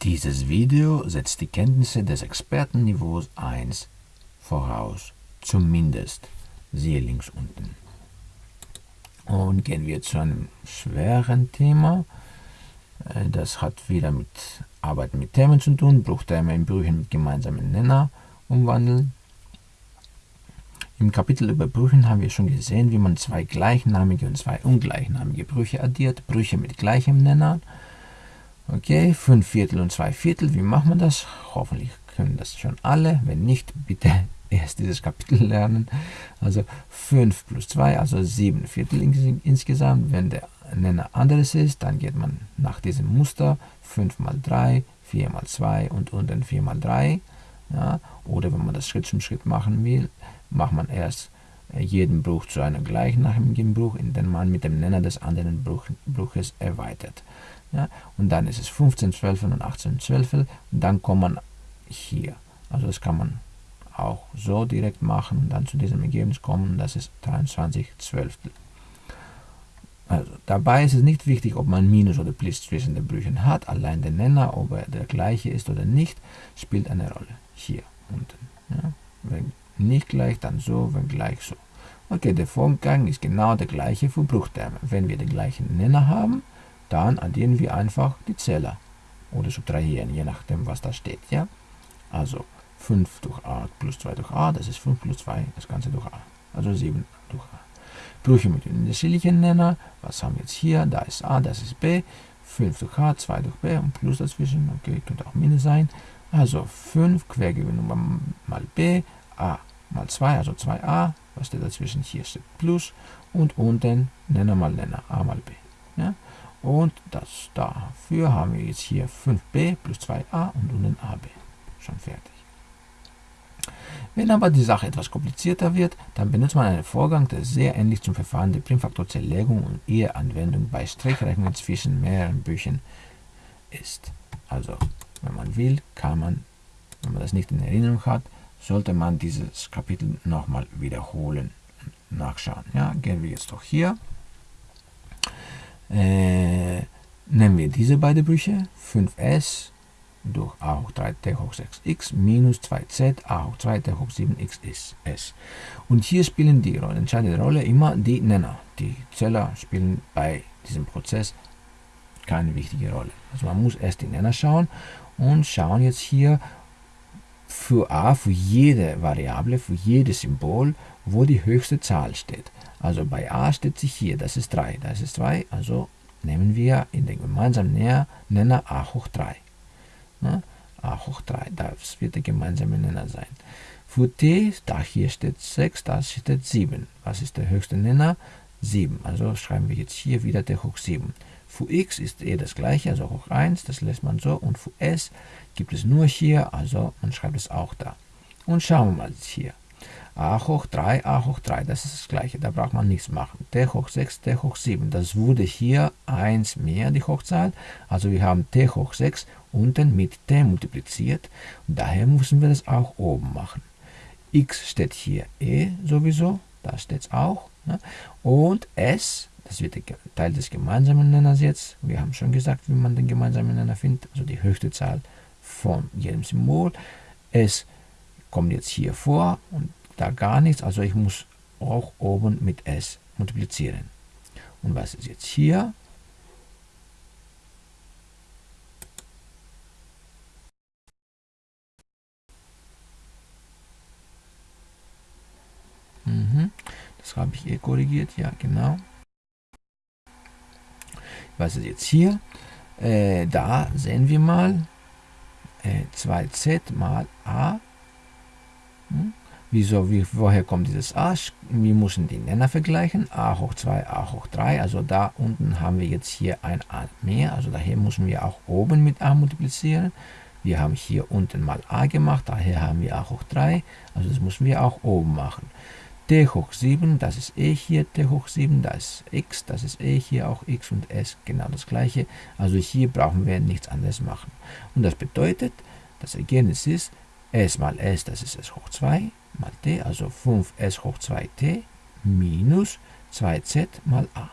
Dieses Video setzt die Kenntnisse des Expertenniveaus 1 voraus, zumindest. Siehe links unten. Und gehen wir zu einem schweren Thema. Äh, das hat wieder mit Arbeiten mit Themen zu tun, Bruchterme in Brüchen mit gemeinsamen Nenner umwandeln. Im Kapitel über Brüchen haben wir schon gesehen, wie man zwei gleichnamige und zwei ungleichnamige Brüche addiert, Brüche mit gleichem Nenner. Okay, 5 Viertel und 2 Viertel, wie macht man das? Hoffentlich können das schon alle, wenn nicht, bitte erst dieses Kapitel lernen. Also 5 plus 2, also 7 Viertel insgesamt. Wenn der Nenner anderes ist, dann geht man nach diesem Muster 5 mal 3, 4 mal 2 und unten 4 mal 3. Ja, oder wenn man das Schritt zum Schritt machen will, macht man erst äh, jeden Bruch zu einem gleichnamigen Bruch, indem man mit dem Nenner des anderen Bruch, Bruches erweitert. Ja, und dann ist es 15 Zwölfel und 18 Zwölfel und dann kommt man hier. Also das kann man auch so direkt machen und dann zu diesem Ergebnis kommen, das ist 23 Zwölftel. Also dabei ist es nicht wichtig, ob man Minus oder Plus zwischen den Brüchen hat, allein der Nenner, ob er der gleiche ist oder nicht, spielt eine Rolle. Hier unten. Ja. Wenn nicht gleich, dann so, wenn gleich so. Okay, der Vorgang ist genau der gleiche für Bruchterme. Wenn wir den gleichen Nenner haben, dann addieren wir einfach die Zähler oder subtrahieren, je nachdem, was da steht. Ja? Also 5 durch a plus 2 durch a, das ist 5 plus 2, das Ganze durch a. Also 7 durch a. Brüche mit den unterschiedlichen Nenner. Was haben wir jetzt hier? Da ist a, das ist b. 5 durch a, 2 durch b und plus dazwischen. Okay, könnte auch Minus sein. Also 5 Quergewinnung mal b, a mal 2, also 2a. Was steht dazwischen? Hier steht Plus. Und unten Nenner mal Nenner, a mal b. Ja? Und das dafür haben wir jetzt hier 5b plus 2a und unten ab. Schon fertig. Wenn aber die Sache etwas komplizierter wird, dann benutzt man einen Vorgang, der sehr ähnlich zum Verfahren der Primfaktorzerlegung und ihrer Anwendung bei Strichrechnungen zwischen mehreren Büchern ist. Also, wenn man will, kann man, wenn man das nicht in Erinnerung hat, sollte man dieses Kapitel nochmal wiederholen und nachschauen. Ja, gehen wir jetzt doch hier äh, nehmen wir diese beiden Brüche, 5s durch a hoch 3 t hoch 6x minus 2z a hoch 2 t hoch 7x ist s. Und hier spielen die Rolle, entscheidende Rolle immer die Nenner. Die Zähler spielen bei diesem Prozess keine wichtige Rolle. Also man muss erst die Nenner schauen und schauen jetzt hier für a, für jede Variable, für jedes Symbol, wo die höchste Zahl steht. Also bei a steht sich hier, das ist 3, das ist 2, also nehmen wir in den gemeinsamen Nenner a hoch 3. Ne? a hoch 3, das wird der gemeinsame Nenner sein. Für t, da hier steht 6, da steht 7. Was ist der höchste Nenner? 7. Also schreiben wir jetzt hier wieder t hoch 7. Für x ist eh das gleiche, also hoch 1, das lässt man so. Und für s gibt es nur hier, also man schreibt es auch da. Und schauen wir mal hier a hoch 3, a hoch 3, das ist das gleiche, da braucht man nichts machen. t hoch 6, t hoch 7, das wurde hier 1 mehr, die Hochzahl. Also wir haben t hoch 6 unten mit t multipliziert. Daher müssen wir das auch oben machen. x steht hier e sowieso, da steht es auch. Ne? Und s, das wird Teil des gemeinsamen Nenners jetzt. Wir haben schon gesagt, wie man den gemeinsamen Nenner findet, also die höchste Zahl von jedem Symbol. s kommt jetzt hier vor und da gar nichts, also ich muss auch oben mit s multiplizieren. Und was ist jetzt hier? Mhm. Das habe ich eh korrigiert, ja genau. Was ist jetzt hier? Äh, da sehen wir mal äh, 2z mal a. Hm? Wieso, wie, woher kommt dieses a? Wir müssen die Nenner vergleichen. a hoch 2, a hoch 3. Also da unten haben wir jetzt hier ein a mehr. Also daher müssen wir auch oben mit a multiplizieren. Wir haben hier unten mal a gemacht. Daher haben wir a hoch 3. Also das müssen wir auch oben machen. t hoch 7, das ist e hier, t hoch 7, das ist x, das ist e hier auch x und s genau das gleiche. Also hier brauchen wir nichts anderes machen. Und das bedeutet, das Ergebnis ist s mal s, das ist s hoch 2 mal t, also 5s hoch 2t minus 2z mal a.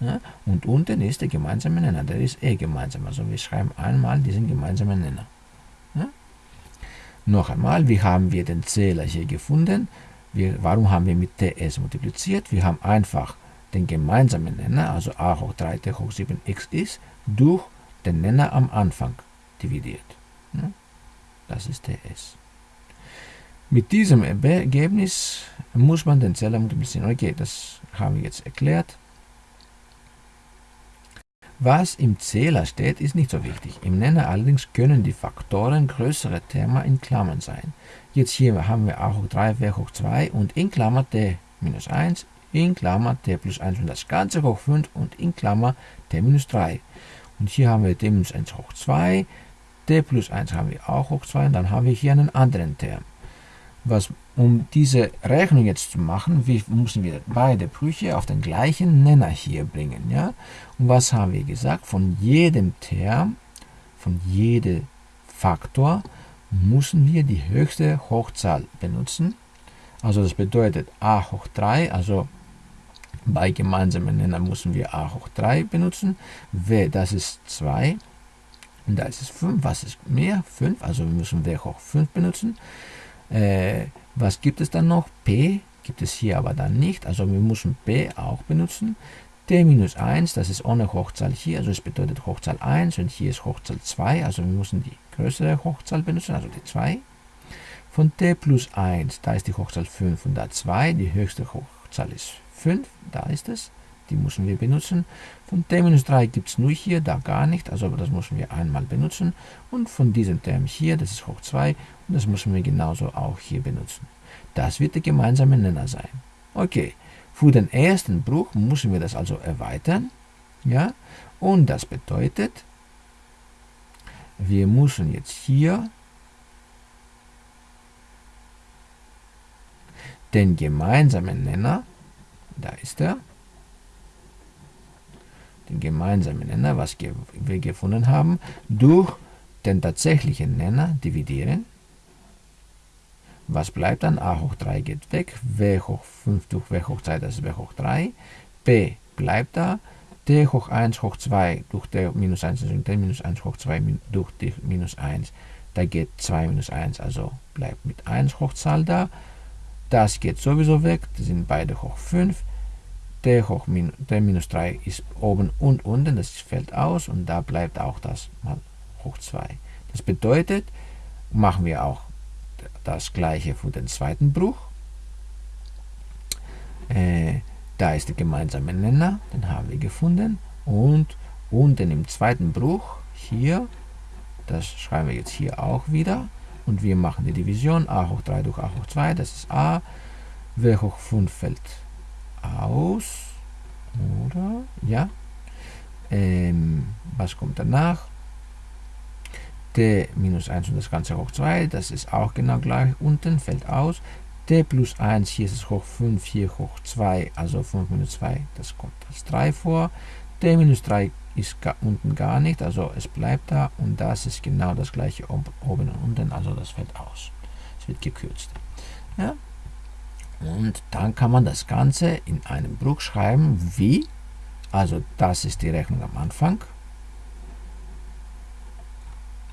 Ja? Und unten ist der gemeinsame Nenner, der ist eh gemeinsam. Also wir schreiben einmal diesen gemeinsamen Nenner. Ja? Noch einmal, wie haben wir den Zähler hier gefunden? Wir, warum haben wir mit ts multipliziert? Wir haben einfach den gemeinsamen Nenner, also a hoch 3 t hoch 7x ist, durch den Nenner am Anfang dividiert. Ja? Das ist ts. Mit diesem Ergebnis muss man den Zähler multiplizieren. Okay, das haben wir jetzt erklärt. Was im Zähler steht, ist nicht so wichtig. Im Nenner allerdings können die Faktoren größere Terme in Klammern sein. Jetzt hier haben wir a hoch 3, w hoch 2 und in Klammer t minus 1, in Klammer t plus 1 und das Ganze hoch 5 und in Klammer t minus 3. Und hier haben wir t minus 1 hoch 2, t plus 1 haben wir auch hoch 2 und dann haben wir hier einen anderen Term was, um diese Rechnung jetzt zu machen, wie, müssen wir beide Brüche auf den gleichen Nenner hier bringen. Ja? Und was haben wir gesagt? Von jedem Term, von jedem Faktor müssen wir die höchste Hochzahl benutzen. Also das bedeutet a hoch 3, also bei gemeinsamen Nenner müssen wir a hoch 3 benutzen. w, das ist 2. Und da ist es 5. Was ist mehr? 5. Also wir müssen w hoch 5 benutzen. Äh, was gibt es dann noch? p gibt es hier aber dann nicht, also wir müssen p auch benutzen. t minus 1, das ist ohne Hochzahl hier, also es bedeutet Hochzahl 1 und hier ist Hochzahl 2, also wir müssen die größere Hochzahl benutzen, also die 2. Von t plus 1, da ist die Hochzahl 5 und da 2, die höchste Hochzahl ist 5, da ist es die müssen wir benutzen. Von t-3 gibt es nur hier, da gar nicht, also das müssen wir einmal benutzen. Und von diesem Term hier, das ist hoch 2, und das müssen wir genauso auch hier benutzen. Das wird der gemeinsame Nenner sein. Okay, für den ersten Bruch müssen wir das also erweitern. Ja? Und das bedeutet, wir müssen jetzt hier den gemeinsamen Nenner, da ist er, den gemeinsamen Nenner, was wir gefunden haben, durch den tatsächlichen Nenner dividieren. Was bleibt dann? a hoch 3 geht weg, w hoch 5 durch w hoch 2, das ist w hoch 3, p bleibt da, t hoch 1 hoch 2 durch t minus 1 und t minus 1 hoch 2 durch t minus 1, da geht 2 minus 1, also bleibt mit 1 Hochzahl da. Das geht sowieso weg, das sind beide hoch 5 t hoch min, t minus 3 ist oben und unten, das fällt aus und da bleibt auch das mal hoch 2. Das bedeutet, machen wir auch das gleiche für den zweiten Bruch. Äh, da ist der gemeinsame Nenner, den haben wir gefunden. Und unten im zweiten Bruch, hier, das schreiben wir jetzt hier auch wieder. Und wir machen die Division a hoch 3 durch a hoch 2, das ist a. w hoch 5 fällt aus. Oder? Ja. Ähm, was kommt danach? t minus 1 und das Ganze hoch 2, das ist auch genau gleich unten, fällt aus. t plus 1, hier ist es hoch 5, hier hoch 2, also 5 minus 2, das kommt als 3 vor. t minus 3 ist gar, unten gar nicht, also es bleibt da und das ist genau das gleiche oben und unten, also das fällt aus. Es wird gekürzt. Ja? Und dann kann man das Ganze in einem Bruch schreiben wie, also das ist die Rechnung am Anfang.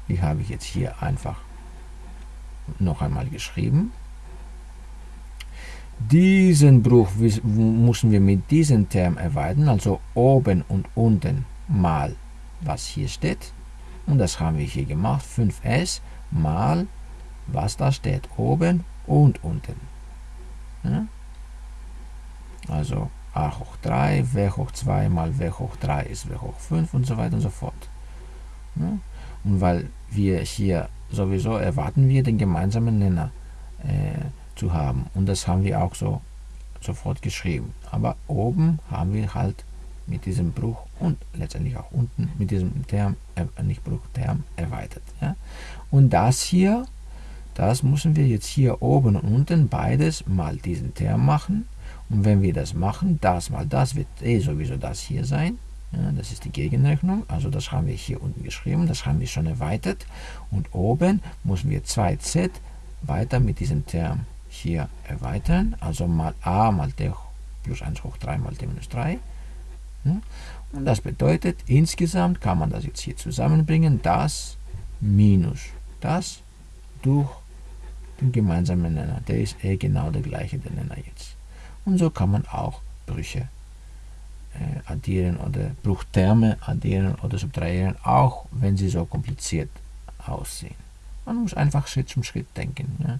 Die habe ich jetzt hier einfach noch einmal geschrieben. Diesen Bruch müssen wir mit diesem Term erweitern, also oben und unten mal was hier steht. Und das haben wir hier gemacht, 5s mal was da steht, oben und unten. Also a hoch 3, w hoch 2 mal w hoch 3 ist w hoch 5 und so weiter und so fort. Und weil wir hier sowieso erwarten wir den gemeinsamen Nenner äh, zu haben. Und das haben wir auch so sofort geschrieben. Aber oben haben wir halt mit diesem Bruch und letztendlich auch unten mit diesem Term, äh, nicht Bruch, Term erweitert. Ja? Und das hier das müssen wir jetzt hier oben und unten beides mal diesen Term machen. Und wenn wir das machen, das mal das wird eh sowieso das hier sein. Ja, das ist die Gegenrechnung. Also das haben wir hier unten geschrieben. Das haben wir schon erweitert. Und oben müssen wir 2z weiter mit diesem Term hier erweitern. Also mal a mal t plus 1 hoch 3 mal t minus 3. Ja? Und das bedeutet, insgesamt kann man das jetzt hier zusammenbringen, das minus das durch gemeinsamen Nenner. Der ist eh genau der gleiche, der Nenner jetzt. Und so kann man auch Brüche äh, addieren oder Bruchterme addieren oder subtrahieren, auch wenn sie so kompliziert aussehen. Man muss einfach Schritt zum Schritt denken. Ja.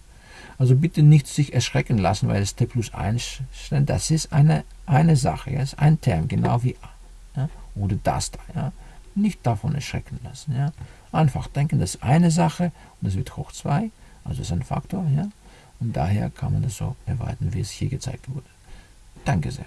Also bitte nicht sich erschrecken lassen, weil es t plus 1 steht. Das ist eine, eine Sache, ja. ist ein Term, genau wie a. Ja. Oder das da. Ja. Nicht davon erschrecken lassen. Ja. Einfach denken, das ist eine Sache und das wird hoch 2, also ist ein Faktor. Ja. Und daher kann man das so erweitern, wie es hier gezeigt wurde. Danke sehr.